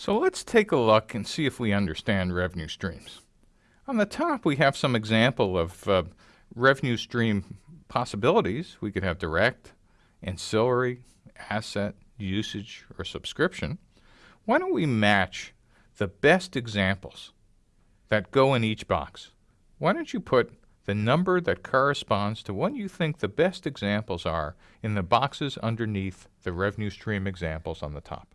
So let's take a look and see if we understand revenue streams. On the top, we have some example of uh, revenue stream possibilities. We could have direct, ancillary, asset, usage, or subscription. Why don't we match the best examples that go in each box? Why don't you put the number that corresponds to what you think the best examples are in the boxes underneath the revenue stream examples on the top?